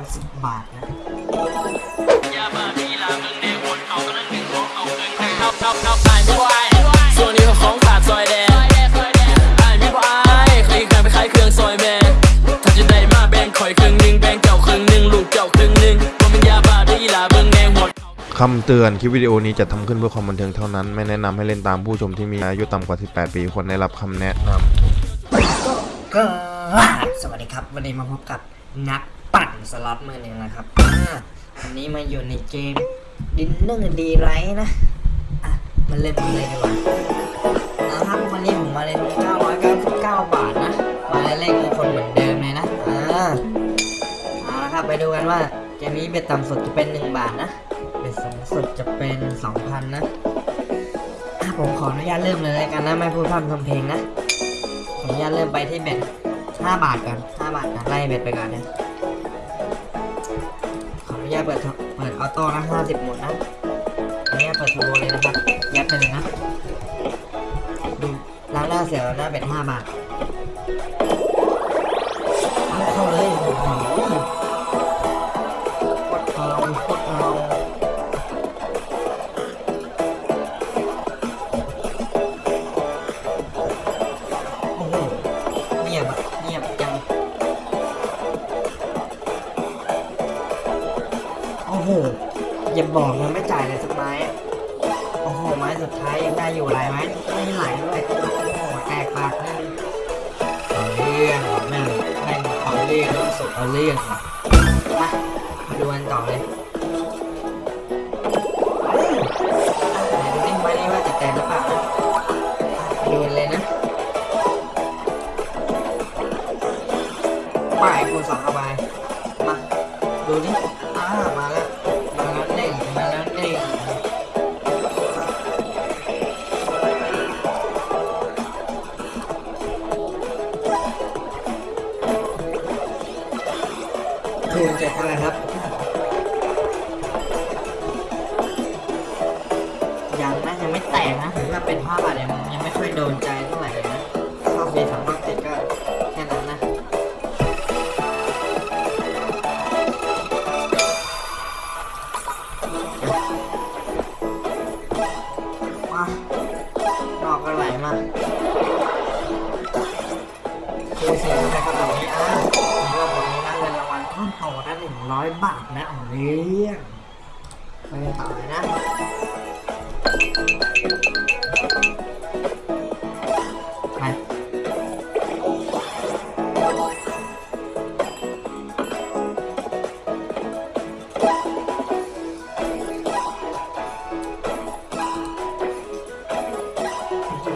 110 บาทนะยาบ้ามีลามึงแน่วนเอากำลังหนึ่งของเอาเกินให้เท่าเท่าเท่าอายไม่บ่อายส่วนนี้ของขาดซอยแดงอายไม่บ่อายเคยเคยไปขายเครื่องซอยแม่ถ้าจะได้มาแบ่งข่อยครึ่งนึงแบ่งเจ้าครึ่งนึงลูกเจ้าครึ่งนึงว่มันยาบ้าได้ลาเบิ่งแน่หัวคำเตือนคลิปวิดีโอนี้จะทำขึ้นเพื่อความบันเทิงเท่านั้น ไม่แนะนำให้เล่นตามผู้ชมที่มีอายุต่ำกว่า 18 ปีควรได้รับคำแนะนำก็สวัสดีครับ วันนี้มาพบกับนัก ปั่นสล็อตมือหนึ่งนะครับอ่าวันนี้มาอยู่ในเกมดินเนอร์ดีไรนะอะมาเล่นกันเลยดีกว่านะครับวันนี้ผมมาเล่น999 บาทนะ มาเล่นเลขมงคลเหมือนเดิมเลยนะอ่าเอาละครับไปดูกันว่าเกมนี้เบ็ดต่ำสุดจะเป็น 1 บาทนะเบ็ดสูงสุดจะเป็น 2,000 นะอะผมขออนุญาตเริ่มเลยแล้วกันนะไม่พูดพร่ำทำเพลงนะขออนุญาตเริ่มไปที่เบ็ด5บาทก่อน5บาทนะไล่เบ็ดไปก่อนนะ ญาตเปิดเปิดออโต้นะห้าสิบหมุนนะขออนุญาตเปิดทูโบเลยนะครับ ยัดไปเลยนะดูล้างหน้าเสียแล้วหน้าเบ็ด5บาทเอาเข้าเลย อ้โหอย่าบอกนะไม่จ่ายเลยสักไม้โอ้โห ไม้สุดท้ายยังได้อยู่หลายไม้ไม่ไหลด้วยโอ้โหแตกปากนั่นเอาเรื่องแม่งแม่งเอาเรื่องต้องสุดเอาเรื่องมามาดูกันต่อเลย คูณเจ็ดเท่าไรครับ ยังนะยังไม่แตกนะถึงว่าเป็นภาพบาทยังยังไม่ค่อยโดนใจเท่าไหร่นะเข้าฟรีสองรอบติดก็แค่นั้นนะมาดอกอะไรมาคือสิ่งนะครับตรงนี้อะ หนึ่งร้อยบาทนะเอาเรื่องไปต่อเลยนะไป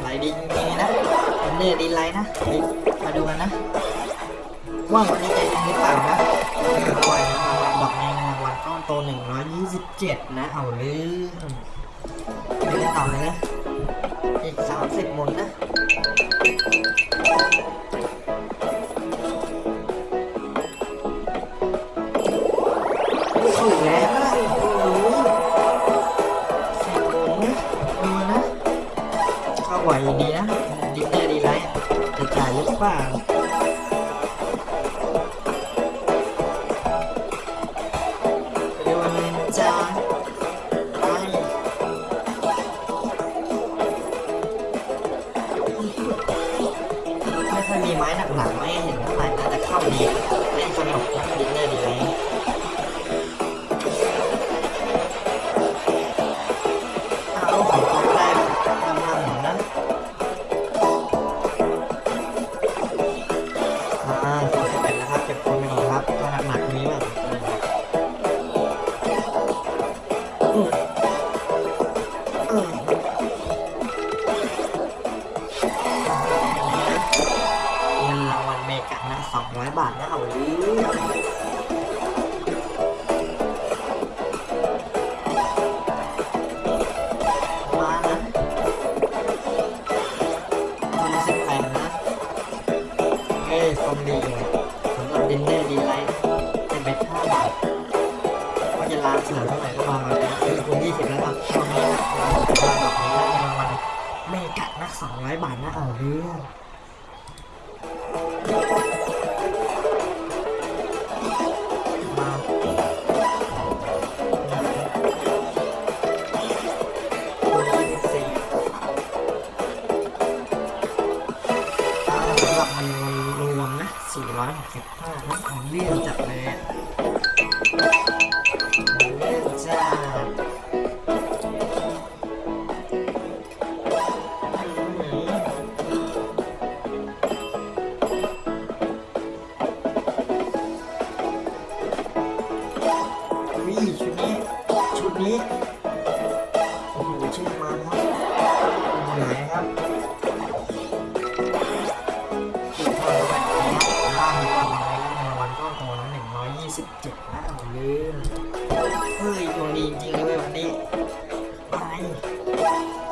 ไหลดีจริงๆนะเป็นเนื้อดีไลน์นะ มาดูกันนะ ว่าวันนี้จะยัง 127นะ เอาเรื่องไปกันต่อเลยนะ อีก30หมุนนะถูกแล้วนะโอ้โหสิบมนนะดูนะเข้าไหวดีนะดินเนอร์ดีไรจะจ่ายหรือเปล่า Come on, come on, come on. 200 บาทนะเออมานะคนสิบแปดนะเอ้ยฟอร์มดีเลยสำหรับดินเนอร์ดีไลท์เป็นห้าบาทว่าจะล้างเสือเท่าไหร่ก็มาเลยนะคือคุณยี่สิบแล้วครับตอนนี้นะรางวัลดอกนี้นะรางวัลเมกะนักสองร้อยบาทนะเอาเรื่อง อยหกสิบห้าครับของเลี่ยนจัดเลยของเลี่ยนจัดชุดนี้ ชุดนี้ ส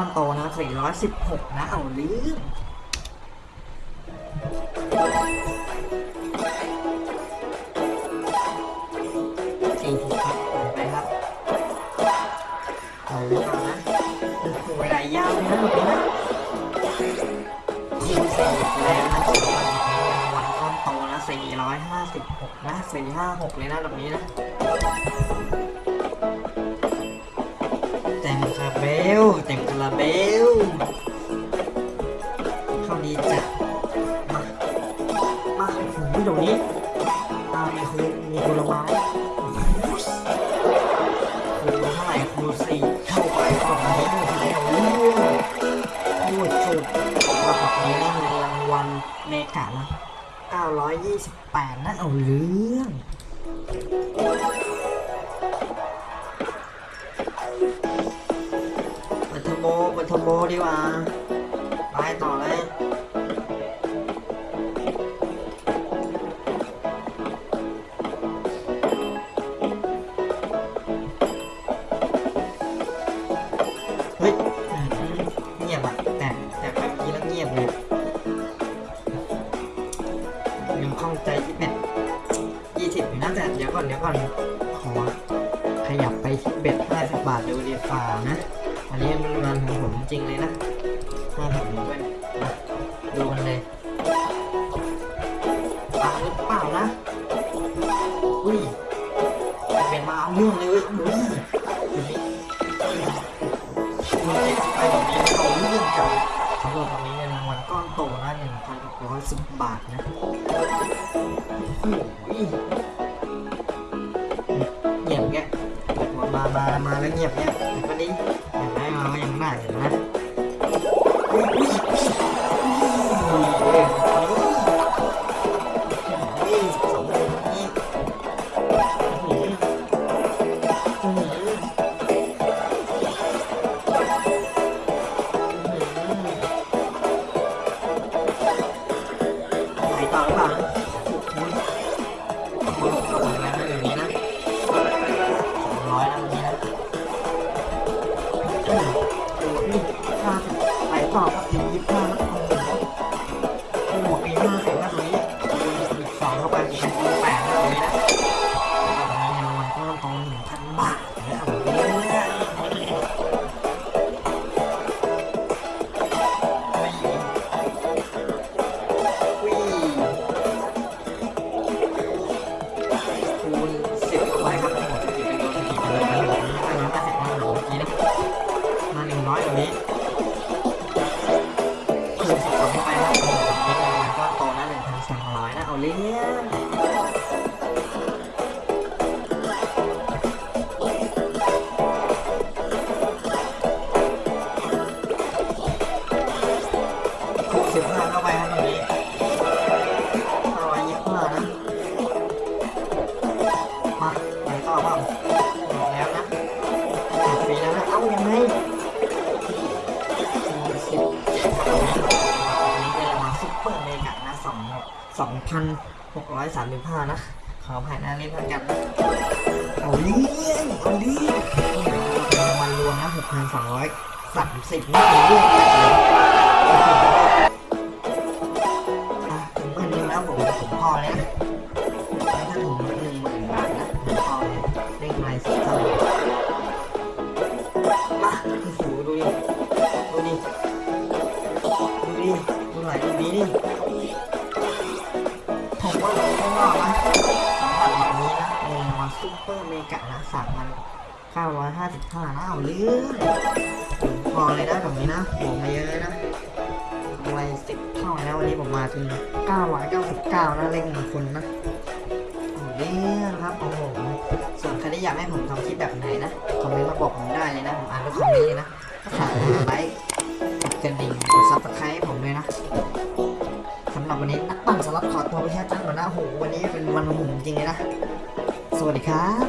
อนโตนะ416 นะ เอาเรื่องสี่สิบครับไปครับ เอาไว้ก่อนะเวลายาวเลยนะแบบนี้นะคูณสี่แล้วนะวัลก้อนโตนะสี่ร้อยห้าสิบหกนะสี่ห้าหกเลยนะแบบนี้นะเต็มคาราเบลเต็ม คาเบลเข้าดีจัดมามาถึงที่ตรงนี้อ่ามีครูมีครูลงมาไมครูเท่าไหร่ครูสี่เข้าไปฝั่งนี้เท่าไหร่เอาเรื่องพูดสุดว่าฝั่งนี้นะมีรางวัลเมกะนะ928นะเอาเรื่อง ร์โบเจริงเลยนะห้าสิบด้วยนะดูกันเลยปังหรือเปล่านะ อุ้ยเป็นมาเอาเรื่องเลยเว้ยอุ้ยดูนี่คุณเจ็ดไปแบบนี้เอาเรื่องจังสำหรับวันนี้เงินรางวัลก้อนโตนะหนึ่งพันหกร้อยสิบบาทนะโอ้ยเงียบแกมา มา มามาแล้วเงียบเงียบ เข้าไปครับตรงนี้ห้าร้อยยี่สิบห้านะ มาไปต่อเปล่าบแล้วนะแจกฟรีแล้วนะเอ้ายังไงสิบเจ็ดครับอันนี้เป็นรางวัลซุปเปอร์เมกะนะสองสองพันหกร้อยสามสิบห้านะ ขอผ่านหน้าเล่นแล้วกันเอาเรื่องเอาเรื่องนี่เป็นรางวัลรวมนะหกพันสองร้อยสามสิบนี่เป็นเรื่อง ดูหน่อยดูดีดิผมว่าผมไม่รอดนะสำหรับแบบนี้นะเมนมาซุปเปอร์เมกะนะสามพัน955นะเอาเรื่องพอเลยนะแบบนี้นะบวกมาเยอะเลยนะไวสิบเท่านะวันนี้ผมมาถึง999นะเลขมงคลนะเอาเรื่องครับโอ้โหส่วนใครที่อยากให้ผมทำคลิปแบบไหนนะคอมเมนต์มาบอกผมได้เลยนะผมอ่านทุกคอมเมนต์เลยนะฝากกดไลค์ กดกระดิ่งกด subscribe ผมเลยนะสำหรับวันนี้นักปั่นสล็อตขอตัวไปแค่ตั้งก่อนนะโหวันนี้เป็นวันหุ่มจริงเลยนะ สวัสดีครับ